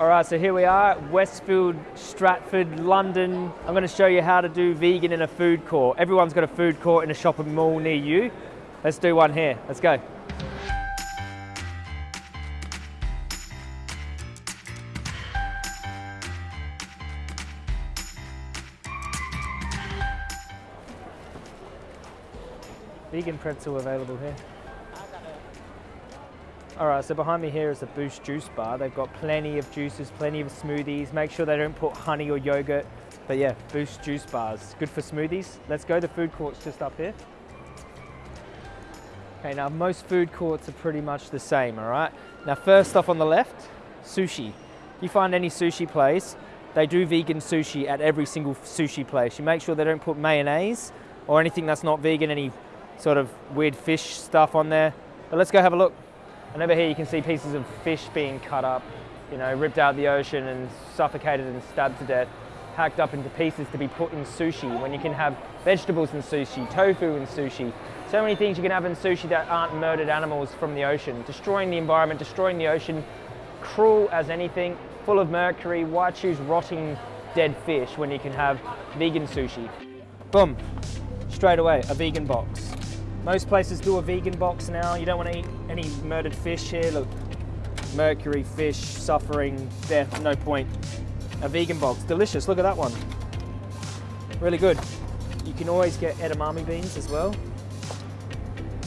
All right, so here we are Westfield, Stratford, London. I'm going to show you how to do vegan in a food court. Everyone's got a food court in a shopping mall near you. Let's do one here. Let's go. Vegan pretzel available here. All right, so behind me here is a Boost Juice Bar. They've got plenty of juices, plenty of smoothies. Make sure they don't put honey or yogurt. But yeah, Boost Juice Bars, good for smoothies. Let's go, the food court's just up here. Okay, now most food courts are pretty much the same, all right? Now first off on the left, sushi. You find any sushi place, they do vegan sushi at every single sushi place. You make sure they don't put mayonnaise or anything that's not vegan, any sort of weird fish stuff on there. But let's go have a look. And over here you can see pieces of fish being cut up, you know, ripped out of the ocean and suffocated and stabbed to death, hacked up into pieces to be put in sushi when you can have vegetables in sushi, tofu in sushi. So many things you can have in sushi that aren't murdered animals from the ocean, destroying the environment, destroying the ocean, cruel as anything, full of mercury. Why choose rotting dead fish when you can have vegan sushi? Boom, straight away, a vegan box. Most places do a vegan box now. You don't want to eat any murdered fish here. Look, mercury, fish, suffering, death, no point. A vegan box, delicious, look at that one. Really good. You can always get edamame beans as well.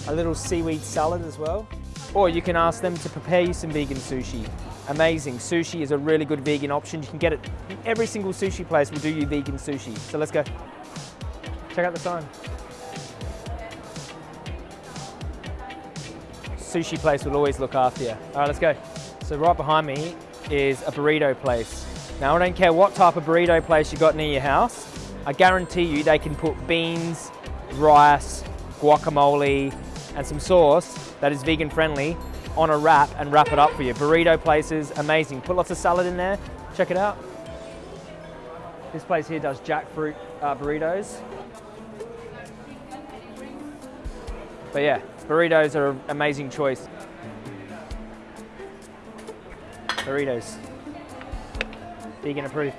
A little seaweed salad as well. Or you can ask them to prepare you some vegan sushi. Amazing, sushi is a really good vegan option. You can get it, every single sushi place will do you vegan sushi. So let's go. Check out the sign. Sushi place will always look after you. All right, let's go. So right behind me is a burrito place. Now I don't care what type of burrito place you got near your house, I guarantee you they can put beans, rice, guacamole, and some sauce that is vegan friendly on a wrap and wrap it up for you. Burrito places, amazing. Put lots of salad in there, check it out. This place here does jackfruit uh, burritos. But yeah, burritos are an amazing choice. Burritos. Vegan approved.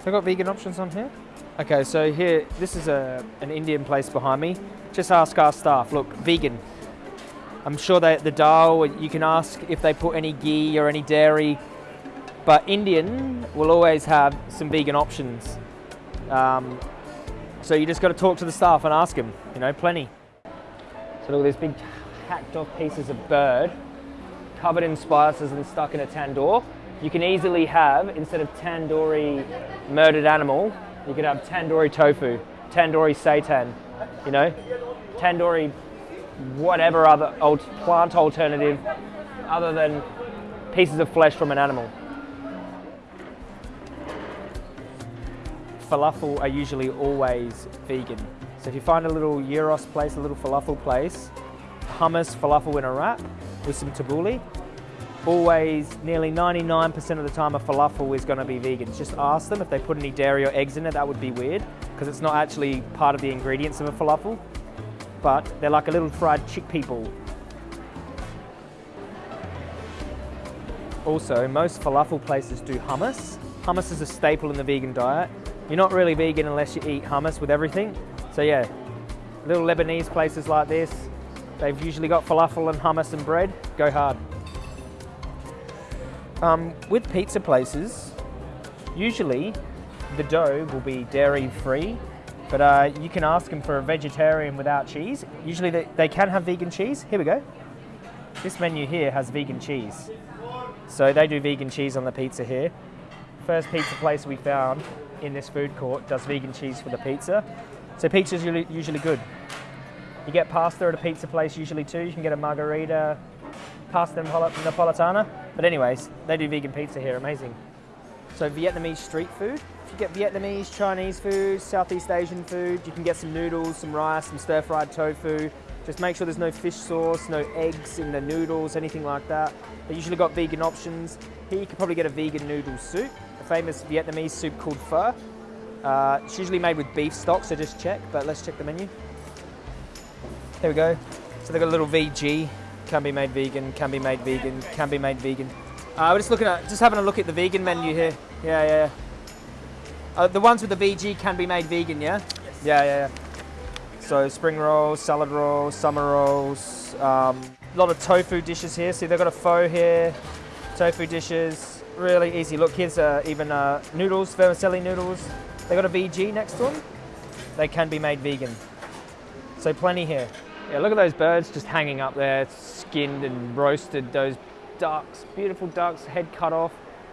I've got vegan options on here. Okay, so here, this is a, an Indian place behind me. Just ask our staff, look, vegan. I'm sure that the dal, you can ask if they put any ghee or any dairy, but Indian will always have some vegan options. Um, so you just got to talk to the staff and ask them, you know, plenty. So look at these big hacked off pieces of bird covered in spices and stuck in a tandoor. You can easily have, instead of tandoori murdered animal, you could have tandoori tofu, tandoori seitan, you know, tandoori whatever other old plant alternative other than pieces of flesh from an animal. Falafel are usually always vegan. So if you find a little gyros place, a little falafel place, hummus, falafel in a wrap with some tabbouleh, always, nearly 99% of the time a falafel is going to be vegan. Just ask them if they put any dairy or eggs in it, that would be weird because it's not actually part of the ingredients of a falafel, but they're like a little fried chickpea ball. Also, most falafel places do hummus. Hummus is a staple in the vegan diet you're not really vegan unless you eat hummus with everything. So yeah, little Lebanese places like this, they've usually got falafel and hummus and bread. Go hard. Um, with pizza places, usually the dough will be dairy free, but uh, you can ask them for a vegetarian without cheese. Usually they, they can have vegan cheese. Here we go. This menu here has vegan cheese. So they do vegan cheese on the pizza here. First pizza place we found in this food court does vegan cheese for the pizza. So pizza's usually, usually good. You get pasta at a pizza place usually too. You can get a margherita, pasta napolitana. But anyways, they do vegan pizza here, amazing. So Vietnamese street food. If you get Vietnamese, Chinese food, Southeast Asian food, you can get some noodles, some rice, some stir-fried tofu. Just make sure there's no fish sauce, no eggs in the noodles, anything like that. They usually got vegan options. Here you could probably get a vegan noodle soup a famous Vietnamese soup called pho. Uh, it's usually made with beef stock, so just check, but let's check the menu. Here we go. So they've got a little VG can be made vegan, can be made vegan, can be made vegan. Uh, we're just looking at, just having a look at the vegan menu here. Yeah, yeah, yeah. Uh, the ones with the VG can be made vegan, yeah? Yes. Yeah, yeah, yeah. So spring rolls, salad rolls, summer rolls, um, a lot of tofu dishes here. See, they've got a pho here, tofu dishes, really easy. Look, here's uh, even uh, noodles, vermicelli noodles. They've got a VG next to them. They can be made vegan. So plenty here. Yeah, look at those birds just hanging up there, skinned and roasted. Those ducks, beautiful ducks, head cut off,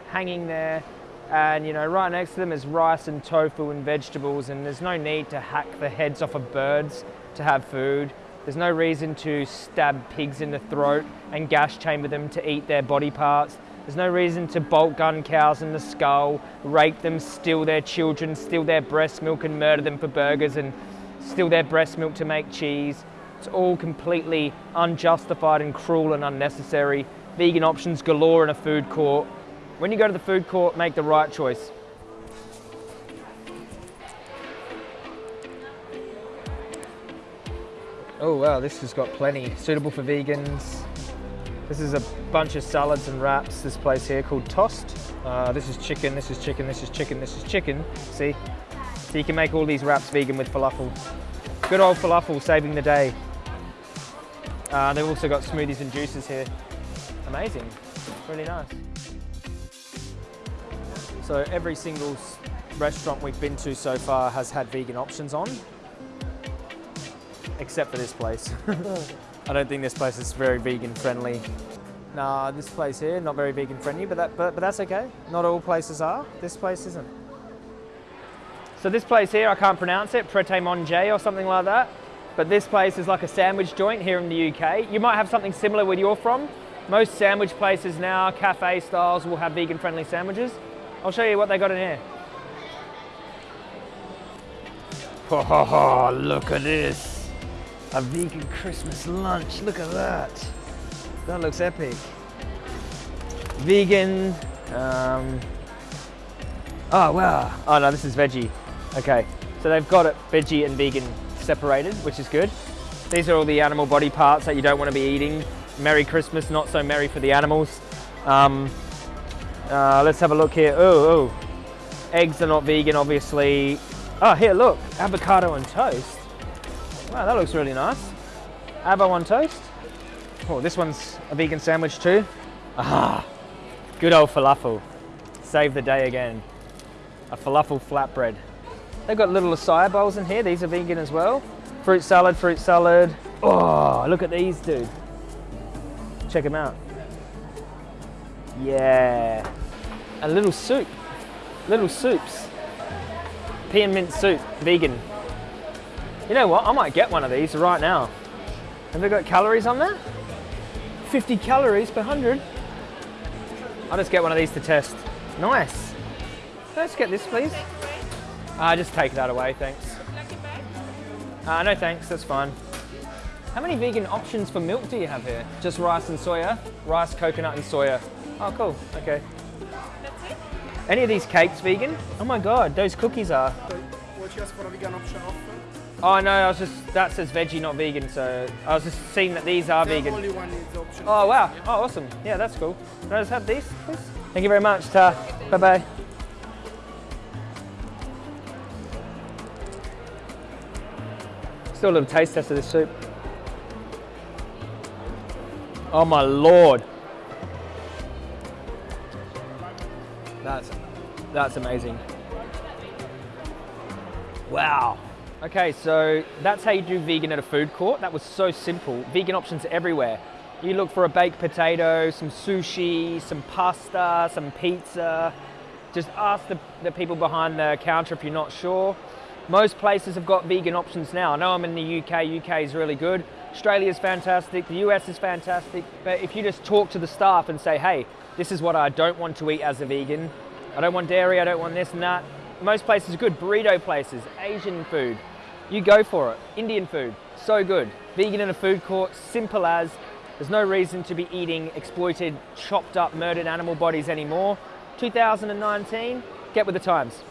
hanging there. And you know, right next to them is rice and tofu and vegetables, and there's no need to hack the heads off of birds to have food. There's no reason to stab pigs in the throat and gas chamber them to eat their body parts. There's no reason to bolt gun cows in the skull, rape them, steal their children, steal their breast milk and murder them for burgers and steal their breast milk to make cheese. It's all completely unjustified and cruel and unnecessary. Vegan options galore in a food court. When you go to the food court, make the right choice. Oh wow, this has got plenty. Suitable for vegans. This is a bunch of salads and wraps, this place here called Tossed. Uh, this is chicken, this is chicken, this is chicken, this is chicken. See? So you can make all these wraps vegan with falafel. Good old falafel saving the day. Uh, they've also got smoothies and juices here. Amazing, really nice. So every single restaurant we've been to so far has had vegan options on except for this place. I don't think this place is very vegan friendly. Nah, this place here, not very vegan friendly, but, that, but, but that's okay. Not all places are. This place isn't. So this place here, I can't pronounce it, Pret a Manger or something like that. But this place is like a sandwich joint here in the UK. You might have something similar where you're from. Most sandwich places now, cafe styles, will have vegan friendly sandwiches. I'll show you what they got in here. Oh, look at this a vegan Christmas lunch. Look at that. That looks epic. Vegan. Um, oh, wow. Oh, no, this is veggie. Okay, so they've got it veggie and vegan separated, which is good. These are all the animal body parts that you don't want to be eating. Merry Christmas, not so merry for the animals. Um, uh, let's have a look here. Oh, oh. Eggs are not vegan, obviously. Oh, here, look. Avocado and toast. Wow, that looks really nice. Avo on toast. Oh, this one's a vegan sandwich too. Ah, good old falafel. Save the day again. A falafel flatbread. They've got little acai bowls in here. These are vegan as well. Fruit salad, fruit salad. Oh, look at these, dude. Check them out. Yeah. A little soup. Little soups. Pea and mint soup, vegan. You know what? I might get one of these right now. Have they got calories on there? 50 calories per 100. I'll just get one of these to test. Nice. Let's get this, please. Uh, just take that away, thanks. Uh, no thanks, that's fine. How many vegan options for milk do you have here? Just rice and soya? Rice, coconut and soya. Oh, cool, okay. Any of these cakes vegan? Oh my God, those cookies are. For a vegan option? Oh no, I was just that says veggie, not vegan. So I was just seeing that these are vegan. Only one is optional. Oh wow! Yeah. Oh awesome! Yeah, that's cool. Can I just have these, please? Thank you very much. Ta. Bye bye. Still a little taste test of this soup. Oh my lord! That's that's amazing. Wow. Okay, so that's how you do vegan at a food court. That was so simple. Vegan options everywhere. You look for a baked potato, some sushi, some pasta, some pizza. Just ask the, the people behind the counter if you're not sure. Most places have got vegan options now. I know I'm in the UK, UK is really good. Australia is fantastic, the US is fantastic. But if you just talk to the staff and say, hey, this is what I don't want to eat as a vegan. I don't want dairy, I don't want this and that. Most places are good. Burrito places, Asian food, you go for it. Indian food, so good. Vegan in a food court, simple as. There's no reason to be eating exploited, chopped up, murdered animal bodies anymore. 2019, get with the times.